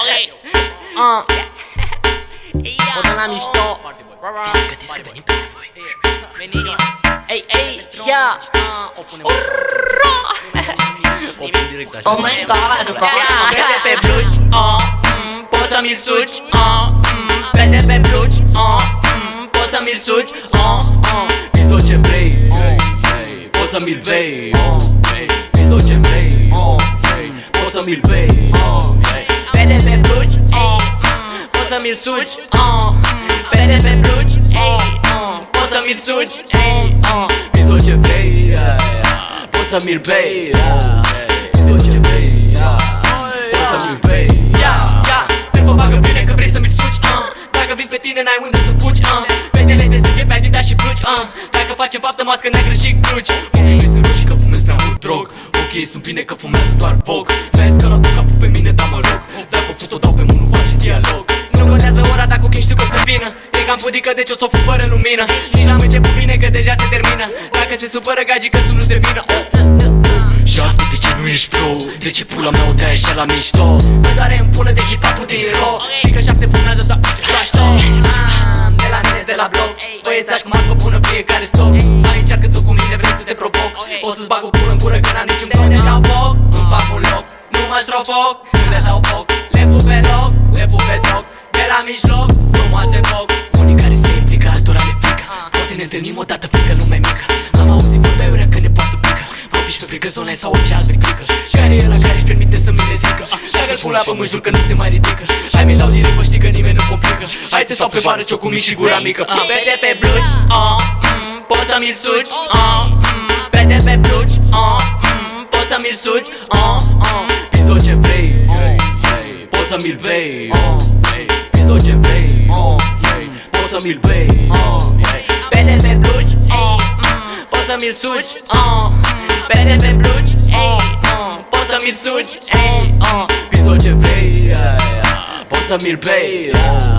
Ok. Ah, Ia o dăm la mișto Gătiți că venim peste voi Veniți Ei, ei, ia O punem O punem direct așa Oh my god, bă Vede pe blugi, oh, mm, poți să mi-l suci, oh, mm, Vede pe blugi, oh, mm, poți să mi-l suci, oh, oh Pis tot ce vrei, hey, hey, poți să mi-l bei, oh, hey Pis tot ce vrei, oh, hey, poți să mi-l bei, oh, mm, poți să mi-l suci, oh, mm, Vede pe blugi, hey, oh, poți să mi-l suci, hey, oh Pis tot ce vrei, hey, poți să mi-l bei, oh, hey Pis tot ce vrei, yeah Poți să mi bei. Ia, ia, te vă bagă bine că vrei să mi suci uh. Dacă vin pe tine n-ai unde să fugi uh. Petele de sânge pe Adidas și blugi uh. Dacă facem faptă mască neagră și cruci Ochii mei sunt roșii că fumez prea mult drog. Ochii sunt bine că fumează doar voc. Vezi că l-au capul pe mine, dar mă rog. Dacă fut o dau pe mână, face dialog ochii știu că o să vină. E cam pudică deci o să o fug fără lumină. Nici n-am început bine că deja se termină. Dacă se supără gagii că sunul de vină Șapte, de ce nu ești pro? De ce pula mea o dai așa la mișto? Mă doare în pulă de hip-hop din ro Știi că șapte fumează doar Bașto De la mine, de la bloc. Băiețași cum arcă bună fiecare stop Mai încearcă-ți-o cu mine, vrei să te provoc. O să-ți bag o pulă în gură că n-am niciun bloc Ne dau foc, îmi fac un loc. Nu mă strofoc, le dau foc. Le fu pe loc, le fu pe toc De la mijloc, frumoase foc Unii care se implică, altora le frică. Poate ne întâlnim odată, frică lume mică. Am auzit vorbe ure că ne poartă pică. Copii și pe brigă zone sau orice alt clică. Care e la care își permite să mi le zică? Dacă-l pula pe mă jur că nu se mai ridică. Hai mi dau direct, bă, știi că nimeni nu complică. Hai te sau pe bară, ciocul mic și gura mică. Ah, Vede pe blugi, oh, mm, poți să mi-l suci, oh, mm, Vede pe blugi, oh, mm, poți să mi-l suci, oh, oh Pis tot ce vrei, hey, hey, poți să mi-l bei, oh, hey, Pis tot ce vrei, oh, hey, poți să mi-l bei, oh, hey, Vede pe blugi, oh, mm, poți să mi-l suci, oh, mm, Vede pe blugi, oh, oh, poți să mi-l suci, hey, oh Pis tot ce vrei, hey, poți să mi-l bei, oh,